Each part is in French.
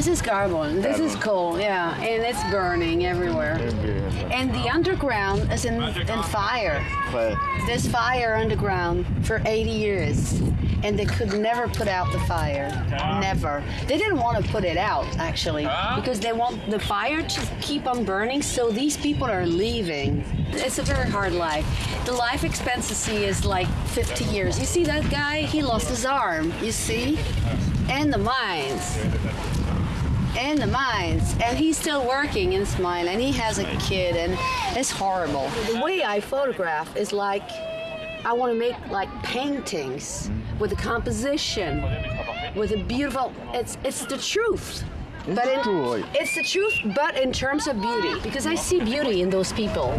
This is carbon. This is coal, yeah, and it's burning everywhere. And the underground is in, in fire. Ouais. There's fire underground for 80 years, and they could never put out the fire. Never. They didn't want to put it out actually because they want the fire to keep on burning. So these people are leaving. It's a very hard life. The life expectancy is like 50 years. You see that guy? He lost his arm. You see, and the mines in the mines. And he's still working in this mine and he has a kid and it's horrible. The way i photograph is like i want to make like paintings mm-hmm. with a composition with a beautiful it's it's the truth. But in, true, it's the truth but in terms of beauty because i see beauty in those people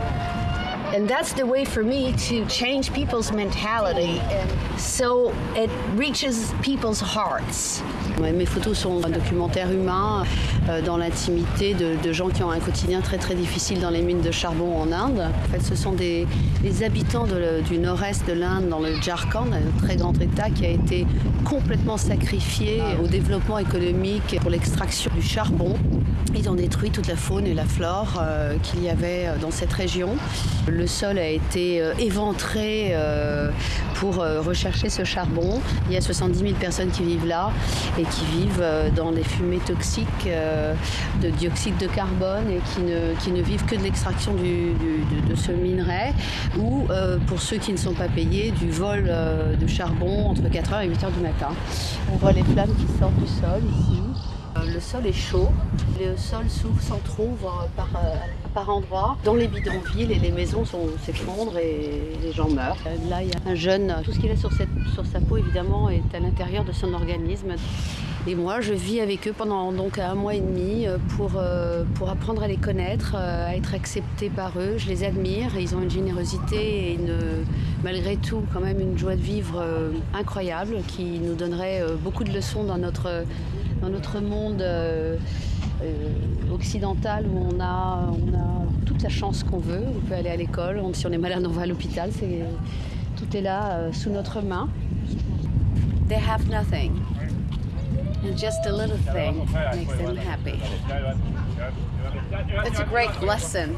and that's the way for me to change people's mentality so it reaches people's hearts. Mes photos sont un documentaire humain euh, dans l'intimité de, de, gens qui ont un quotidien très très difficile dans les mines de charbon en Inde. En fait, ce sont des, des habitants de, du nord-est de l'Inde, dans le Jharkhand, un très grand état qui a été complètement sacrifié au développement économique pour l'extraction du charbon. Ils ont détruit toute la faune et la flore euh, qu'il y avait dans cette région. Le sol a été euh, éventré euh, pour rechercher ce charbon. Il y a 70 000 personnes qui vivent là et qui vivent dans des fumées toxiques de dioxyde de carbone et qui ne, qui ne vivent que de l'extraction de, ce minerai ou pour ceux qui ne sont pas payés du vol de charbon entre 4h et 8h du matin. On voit les flammes qui sortent du sol ici. Le sol est chaud, le sol s'ouvre sans par, euh, par endroits. Dans les bidonvilles, et les maisons s'effondrent et les gens meurent. Là, il y a un jeune, tout ce qu'il a sur sa peau, évidemment, est à l'intérieur de son organisme. Et moi, je vis avec eux pendant donc un mois et demi pour, euh, pour apprendre à les connaître, à être accepté par eux. Je les admire, ils ont une générosité et malgré tout quand même une joie de vivre euh, incroyable qui nous donnerait beaucoup de leçons dans notre dans notre monde euh, euh, occidental où on a, on a toute la chance qu'on veut. On peut aller à l'école, si on est malade, on va à l'hôpital. Tout est là euh, sous notre main. They have nothing. And just a little thing makes them happy. It's a great lesson.